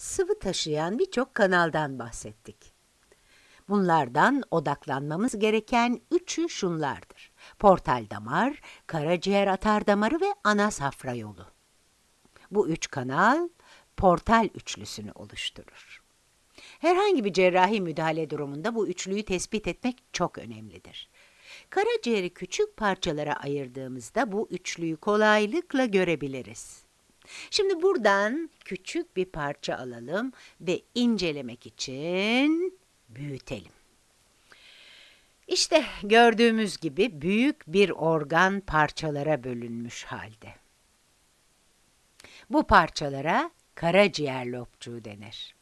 sıvı taşıyan birçok kanaldan bahsettik. Bunlardan odaklanmamız gereken üçü şunlardır. Portal damar, karaciğer atar damarı ve ana safra yolu. Bu üç kanal portal üçlüsünü oluşturur. Herhangi bir cerrahi müdahale durumunda bu üçlüyü tespit etmek çok önemlidir. Karaciğeri küçük parçalara ayırdığımızda bu üçlüyü kolaylıkla görebiliriz. Şimdi buradan küçük bir parça alalım ve incelemek için büyütelim. İşte gördüğümüz gibi büyük bir organ parçalara bölünmüş halde. Bu parçalara karaciğer lobcuğu denir.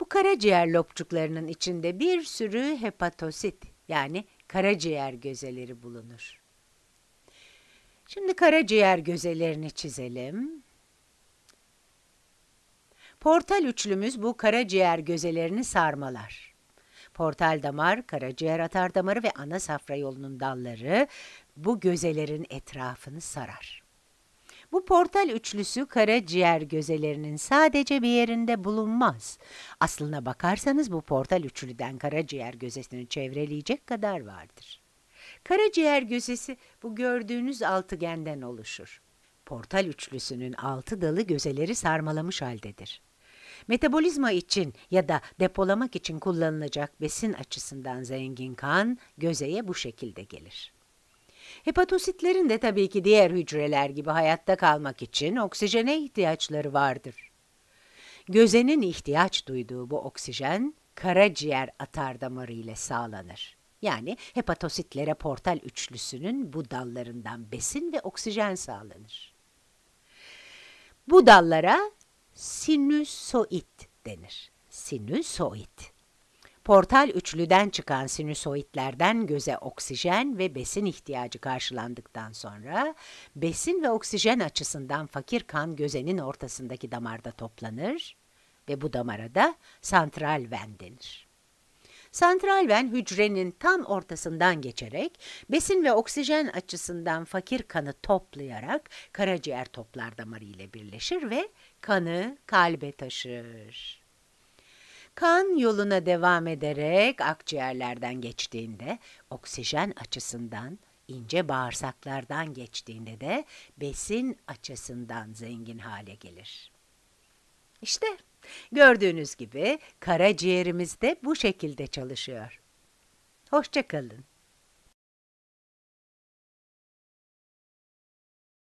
Bu karaciğer lobcuklarının içinde bir sürü hepatosit yani karaciğer gözeleri bulunur. Şimdi karaciğer gözelerini çizelim. Portal üçlümüz bu karaciğer gözelerini sarmalar. Portal damar, karaciğer atar damarı ve ana safra yolunun dalları bu gözelerin etrafını sarar. Bu portal üçlüsü karaciğer gözelerinin sadece bir yerinde bulunmaz. Aslına bakarsanız bu portal üçlüden karaciğer gözesini çevreleyecek kadar vardır. Karaciğer gözesi bu gördüğünüz altıgenden oluşur. Portal üçlüsünün altı dalı gözeleri sarmalamış haldedir. Metabolizma için ya da depolamak için kullanılacak besin açısından zengin kan gözeye bu şekilde gelir. Hepatositlerin de tabii ki diğer hücreler gibi hayatta kalmak için oksijene ihtiyaçları vardır. Gözenin ihtiyaç duyduğu bu oksijen karaciğer atar damarı ile sağlanır. Yani hepatositlere portal üçlüsünün bu dallarından besin ve oksijen sağlanır. Bu dallara sinüsoid denir. Sinüsoid. Portal üçlüden çıkan sinüsoidlerden göze oksijen ve besin ihtiyacı karşılandıktan sonra besin ve oksijen açısından fakir kan gözenin ortasındaki damarda toplanır ve bu damara da santral ven denir. Santral ven hücrenin tam ortasından geçerek besin ve oksijen açısından fakir kanı toplayarak karaciğer toplar damarı ile birleşir ve kanı kalbe taşır. Kan yoluna devam ederek akciğerlerden geçtiğinde oksijen açısından ince bağırsaklardan geçtiğinde de besin açısından zengin hale gelir. İşte gördüğünüz gibi karaciğerimiz de bu şekilde çalışıyor. Hoşçakalın.